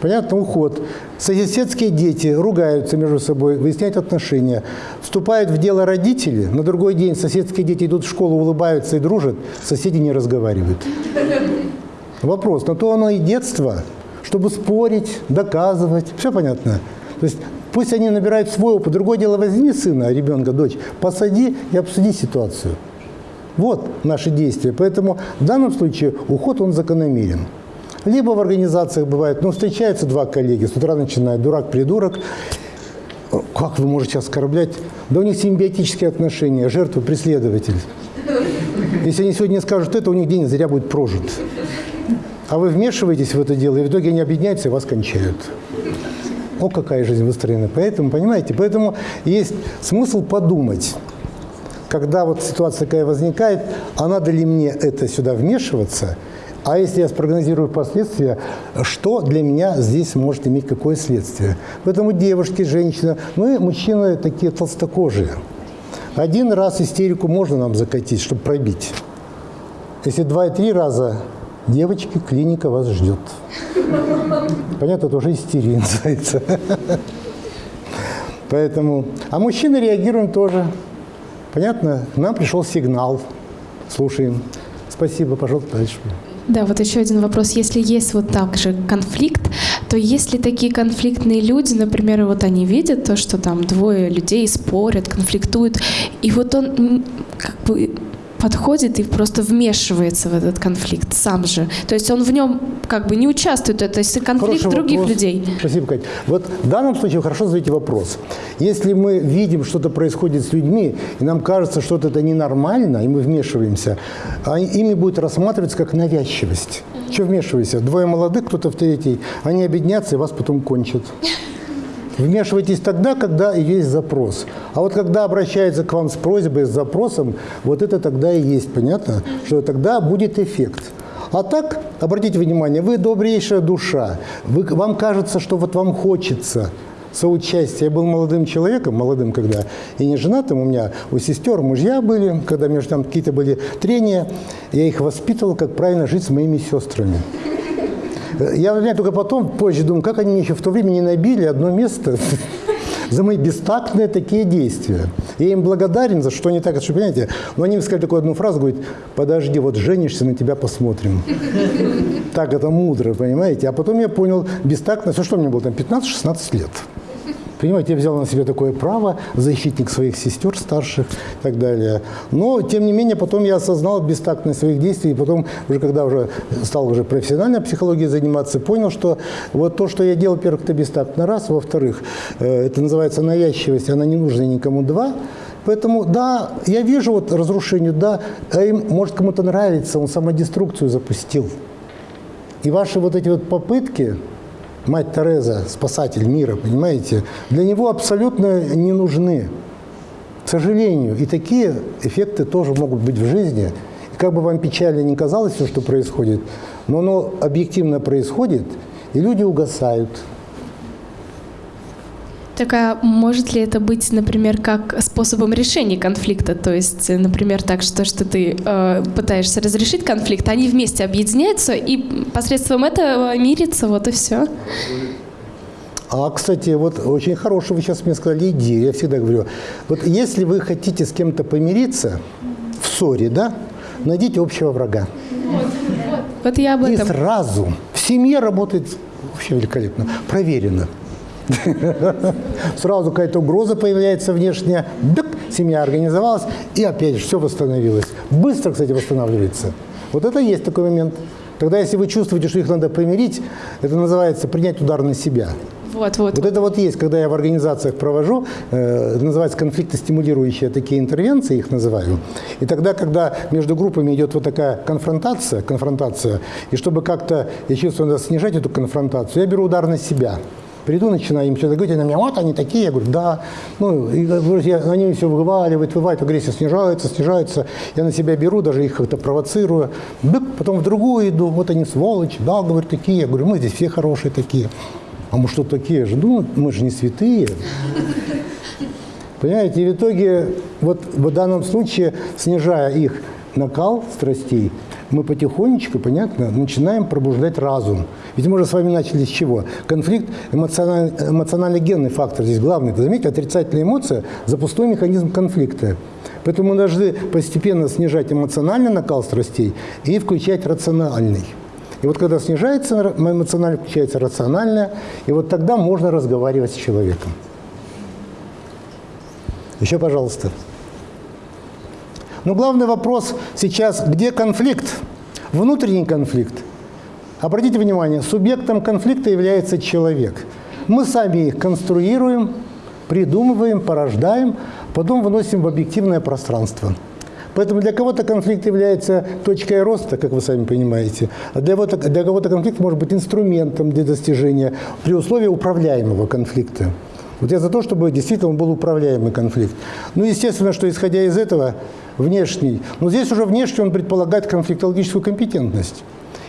Понятно, уход. Соседские дети ругаются между собой, выясняют отношения. Вступают в дело родители, на другой день соседские дети идут в школу, улыбаются и дружат, соседи не разговаривают. Вопрос, на то оно и детство, чтобы спорить, доказывать. Все понятно? То есть Пусть они набирают свой опыт. Другое дело, возьми сына, ребенка, дочь, посади и обсуди ситуацию. Вот наши действия. Поэтому в данном случае уход, он закономерен. Либо в организациях бывает, ну, встречаются два коллеги, с утра начинают дурак-придурок, как вы можете оскорблять? Да у них симбиотические отношения, жертва, преследователь. Если они сегодня скажут это, у них день зря будет прожит. А вы вмешиваетесь в это дело, и в итоге они объединяются и вас кончают. О, какая жизнь выстроена. Поэтому, понимаете, поэтому есть смысл подумать, когда вот ситуация такая возникает, а надо ли мне это сюда вмешиваться, а если я спрогнозирую последствия, что для меня здесь может иметь какое следствие? Поэтому девушки, женщины, мы, мужчины, такие толстокожие. Один раз истерику можно нам закатить, чтобы пробить. Если два и три раза Девочки, клиника вас ждет. Понятно, это уже истерия называется. Поэтому, а мужчины реагируем тоже. Понятно? К нам пришел сигнал. Слушаем. Спасибо, пожалуйста, дальше. Да, вот еще один вопрос. Если есть вот так же конфликт, то есть ли такие конфликтные люди, например, вот они видят то, что там двое людей спорят, конфликтуют, и вот он как бы подходит и просто вмешивается в этот конфликт сам же. То есть он в нем как бы не участвует, это конфликт Хороший других вопрос. людей. Спасибо, Катя. Вот в данном случае хорошо задаете вопрос. Если мы видим, что-то происходит с людьми, и нам кажется, что это ненормально, и мы вмешиваемся, а ими будет рассматриваться как навязчивость. Что вмешивайся? Двое молодых, кто-то в третий, они объединятся и вас потом кончат. Вмешивайтесь тогда, когда есть запрос. А вот когда обращается к вам с просьбой, с запросом, вот это тогда и есть, понятно? Что тогда будет эффект. А так, обратите внимание, вы добрейшая душа. Вы, вам кажется, что вот вам хочется соучастия. Я был молодым человеком, молодым когда, и не женатым. У меня у сестер мужья были, когда между там какие-то были трения. Я их воспитывал, как правильно жить с моими сестрами. Я знаю только потом, позже думаю, как они еще в то время не набили одно место за мои бестактные такие действия. Я им благодарен за что они так, что, понимаете, но они мне сказали такую одну фразу, говорит, подожди, вот женишься, на тебя посмотрим. Так это мудро, понимаете? А потом я понял, бестактность, а что мне было там, 15-16 лет. Понимаете, я взял на себя такое право, защитник своих сестер старших и так далее. Но, тем не менее, потом я осознал бестактность своих действий, и потом, уже когда уже стал уже профессиональной психологией заниматься, понял, что вот то, что я делал, во-первых, это бестактно, раз, во-вторых, э, это называется навязчивость, она не нужна никому, два, Поэтому, да, я вижу вот разрушение, да, а им, может, кому-то нравится, он самодеструкцию запустил. И ваши вот эти вот попытки, мать Тереза, спасатель мира, понимаете, для него абсолютно не нужны. сожалению, и такие эффекты тоже могут быть в жизни. И как бы вам печально не казалось все, что происходит, но оно объективно происходит, и люди угасают. Так а может ли это быть, например, как способом решения конфликта? То есть, например, так, что, что ты э, пытаешься разрешить конфликт, они вместе объединяются и посредством этого мирятся, вот и все. А, кстати, вот очень хорошую вы сейчас мне сказали идею. Я всегда говорю, вот если вы хотите с кем-то помириться в ссоре, да, найдите общего врага. Вот, вот. вот я об этом. И сразу в семье работает вообще великолепно, проверено. Сразу какая-то угроза появляется внешняя, дык, семья организовалась, и опять все восстановилось. Быстро, кстати, восстанавливается. Вот это есть такой момент. Тогда, если вы чувствуете, что их надо помирить, это называется принять удар на себя. Вот, вот. Вот это вот есть, когда я в организациях провожу, э, называется конфликтостимулирующие такие интервенции, их называю. И тогда, когда между группами идет вот такая конфронтация, конфронтация, и чтобы как-то, я чувствую, надо снижать эту конфронтацию, я беру удар на себя. Приду, начинаю им что-то говорить, они на меня, вот они такие, я говорю, да. Ну, и я, они все вываливают, вываливают, агрессия снижается, снижается. Я на себя беру, даже их как-то провоцирую. Бык, потом в другую иду, вот они сволочи, да, говорю, такие. Я говорю, мы здесь все хорошие такие. А мы что такие же? Ну, мы же не святые. Понимаете, и в итоге, вот в данном случае, снижая их накал страстей, мы потихонечку, понятно, начинаем пробуждать разум. Ведь мы же с вами начали с чего? Конфликт, эмоциональный, эмоциональный генный фактор здесь главный. Вы заметите, отрицательная эмоция – запустой механизм конфликта. Поэтому мы должны постепенно снижать эмоциональный накал страстей и включать рациональный. И вот когда снижается эмоционально, включается рациональное, и вот тогда можно разговаривать с человеком. Еще, пожалуйста. Но главный вопрос сейчас, где конфликт? Внутренний конфликт. Обратите внимание, субъектом конфликта является человек. Мы сами их конструируем, придумываем, порождаем, потом выносим в объективное пространство. Поэтому для кого-то конфликт является точкой роста, как вы сами понимаете, а для кого-то, конфликт может быть инструментом для достижения при условии управляемого конфликта. Вот я за то, чтобы действительно был управляемый конфликт. Ну, естественно, что исходя из этого, внешний, но здесь уже внешний он предполагает конфликтологическую компетентность.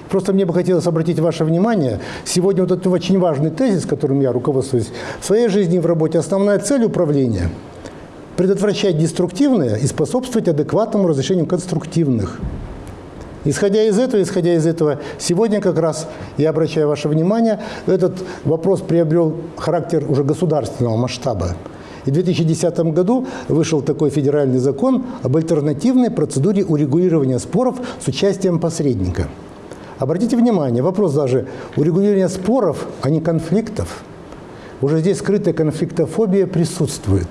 Просто мне бы хотелось обратить ваше внимание, сегодня вот этот очень важный тезис, которым я руководствуюсь в своей жизни и в работе, основная цель управления – предотвращать деструктивное и способствовать адекватному разрешению конструктивных. Исходя из этого, исходя из этого, сегодня как раз, я обращаю ваше внимание, этот вопрос приобрел характер уже государственного масштаба. И в 2010 году вышел такой федеральный закон об альтернативной процедуре урегулирования споров с участием посредника. Обратите внимание, вопрос даже урегулирования споров, а не конфликтов. Уже здесь скрытая конфликтофобия присутствует.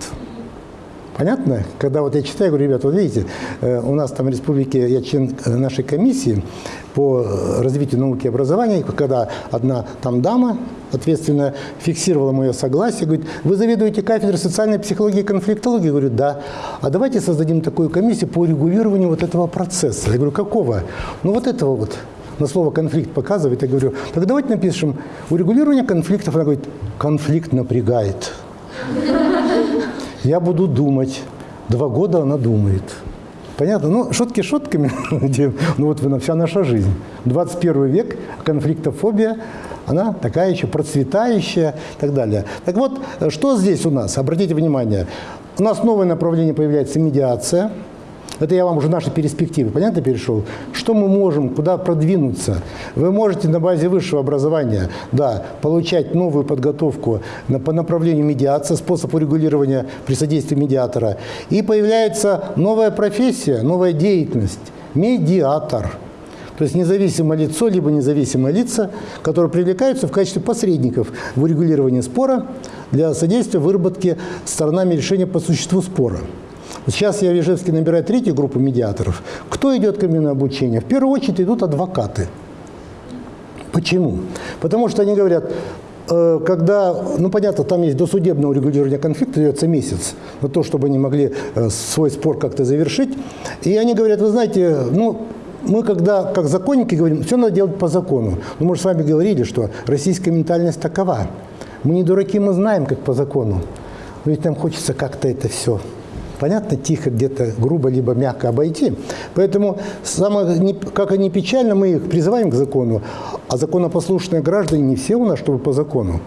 Понятно? Когда вот я читаю, говорю, ребята, вот видите, э, у нас там в республике, я член э, нашей комиссии по э, развитию науки и образования, когда одна там дама ответственно фиксировала мое согласие, говорит, вы заведуете кафедрой социальной психологии и конфликтологии? Я говорю, да. А давайте создадим такую комиссию по регулированию вот этого процесса. Я говорю, какого? Ну вот этого вот на слово конфликт показывает, я говорю, так давайте напишем урегулирование конфликтов. Она говорит, конфликт напрягает. Я буду думать. Два года она думает. Понятно? Ну, шутки шутками, ну вот вся наша жизнь. 21 век, конфликтофобия, она такая еще процветающая и так далее. Так вот, что здесь у нас? Обратите внимание, у нас новое направление появляется медиация – это я вам уже наши перспективы, понятно, перешел? Что мы можем, куда продвинуться? Вы можете на базе высшего образования, да, получать новую подготовку на, по направлению медиации, способ урегулирования при содействии медиатора. И появляется новая профессия, новая деятельность – медиатор. То есть независимое лицо, либо независимые лица, которые привлекаются в качестве посредников в урегулировании спора для содействия выработке сторонами решения по существу спора. Сейчас я в Ижевске набираю третью группу медиаторов. Кто идет ко мне на обучение? В первую очередь идут адвокаты. Почему? Потому что они говорят, э, когда, ну понятно, там есть досудебное урегулирование конфликта, дается месяц на то, чтобы они могли э, свой спор как-то завершить. И они говорят, вы знаете, ну, мы когда, как законники, говорим, все надо делать по закону. Ну, мы же с вами говорили, что российская ментальность такова. Мы не дураки, мы знаем, как по закону. Но ведь нам хочется как-то это все понятно, тихо, где-то грубо, либо мягко обойти. Поэтому, самое, как они печально, мы их призываем к закону, а законопослушные граждане не все у нас, чтобы по закону.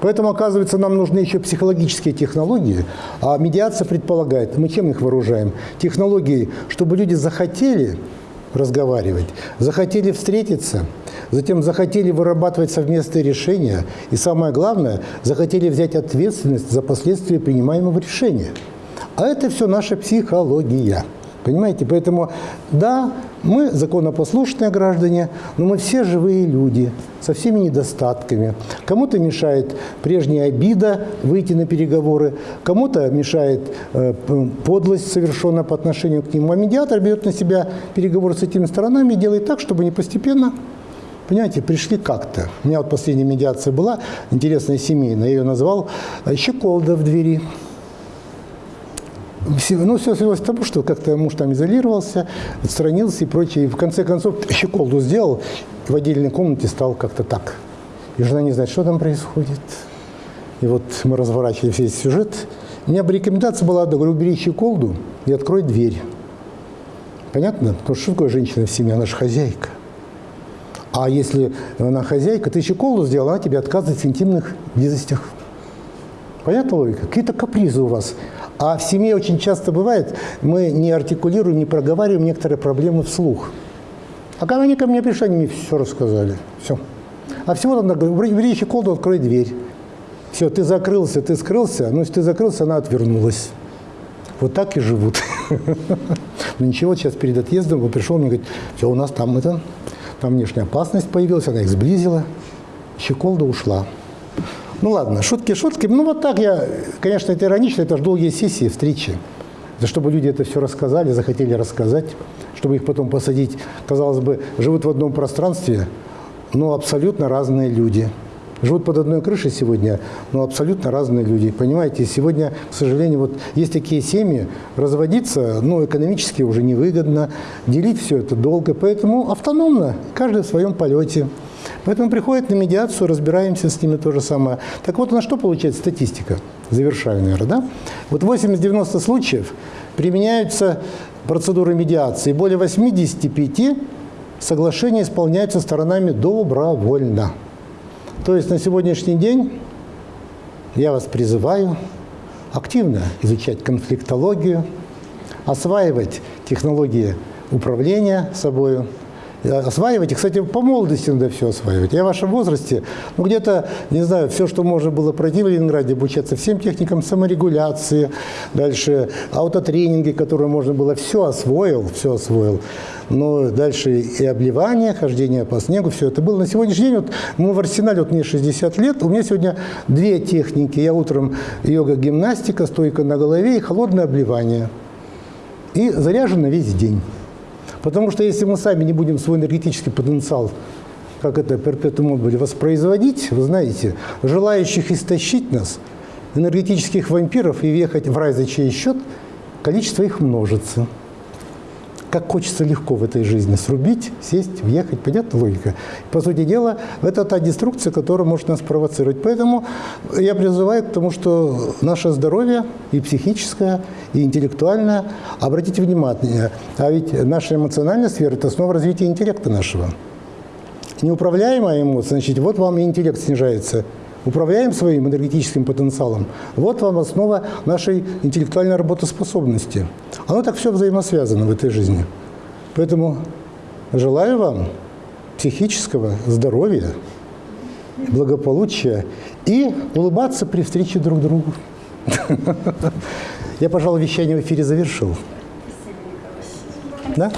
Поэтому, оказывается, нам нужны еще психологические технологии, а медиация предполагает, мы чем их вооружаем? Технологии, чтобы люди захотели разговаривать, захотели встретиться, затем захотели вырабатывать совместные решения и, самое главное, захотели взять ответственность за последствия принимаемого решения. А это все наша психология. Понимаете? Поэтому, да, мы законопослушные граждане, но мы все живые люди со всеми недостатками. Кому-то мешает прежняя обида выйти на переговоры, кому-то мешает э, подлость совершенная по отношению к нему. А медиатор берет на себя переговоры с этими сторонами и делает так, чтобы они постепенно Понимаете, пришли как-то. У меня вот последняя медиация была, интересная семейная, я ее назвал «Щеколда в двери». Все, ну, все свелось к тому, что как-то муж там изолировался, отстранился и прочее. И в конце концов щеколду сделал, и в отдельной комнате стал как-то так. И жена не знает, что там происходит. И вот мы разворачивали весь сюжет. У меня бы рекомендация была, говорю, убери щеколду и открой дверь. Понятно? Потому что что такое женщина в семье? Она же хозяйка. А если она хозяйка, ты щеколду сделала, она тебе отказывает в интимных близостях. Понятна логика? Какие-то капризы у вас. А в семье очень часто бывает, мы не артикулируем, не проговариваем некоторые проблемы вслух. А когда они ко мне пришли, они мне все рассказали. Все. А всего надо говорить, убери щеколду, открой дверь. Все, ты закрылся, ты скрылся, но если ты закрылся, она отвернулась. Вот так и живут. Но ничего, сейчас перед отъездом он пришел, мне говорит, все, у нас там это, там внешняя опасность появилась, она их сблизила, щеколда ушла. Ну ладно, шутки шутки. Ну вот так я, конечно, это иронично, это же долгие сессии, встречи. За чтобы люди это все рассказали, захотели рассказать, чтобы их потом посадить. Казалось бы, живут в одном пространстве, но абсолютно разные люди. Живут под одной крышей сегодня, но абсолютно разные люди. Понимаете, сегодня, к сожалению, вот есть такие семьи, разводиться, ну, экономически уже невыгодно, делить все это долго, поэтому автономно, каждый в своем полете. Поэтому приходят на медиацию, разбираемся с ними то же самое. Так вот, на что получается статистика? Завершаю, наверное, да? Вот 80-90 случаев применяются процедуры медиации. Более 85 соглашения исполняются сторонами добровольно. То есть на сегодняшний день я вас призываю активно изучать конфликтологию, осваивать технологии управления собой, осваивайте. Кстати, по молодости надо все осваивать. Я в вашем возрасте, ну, где-то, не знаю, все, что можно было пройти в Ленинграде, обучаться всем техникам саморегуляции, дальше аутотренинги, которые можно было, все освоил, все освоил. Но дальше и обливание, хождение по снегу, все это было. На сегодняшний день, вот мы в арсенале, вот мне 60 лет, у меня сегодня две техники. Я утром йога-гимнастика, стойка на голове и холодное обливание. И заряжено весь день. Потому что если мы сами не будем свой энергетический потенциал, как это перпетум мобили, воспроизводить, вы знаете, желающих истощить нас, энергетических вампиров и въехать в рай за чей счет, количество их множится как хочется легко в этой жизни срубить, сесть, въехать. Понятна логика? По сути дела, это та деструкция, которая может нас провоцировать. Поэтому я призываю к тому, что наше здоровье и психическое, и интеллектуальное, обратите внимание, а ведь наша эмоциональная сфера – это основа развития интеллекта нашего. Неуправляемая эмоция, значит, вот вам и интеллект снижается – управляем своим энергетическим потенциалом, вот вам основа нашей интеллектуальной работоспособности. Оно так все взаимосвязано в этой жизни. Поэтому желаю вам психического здоровья, благополучия и улыбаться при встрече друг другу. Я, пожалуй, вещание в эфире завершил. Да?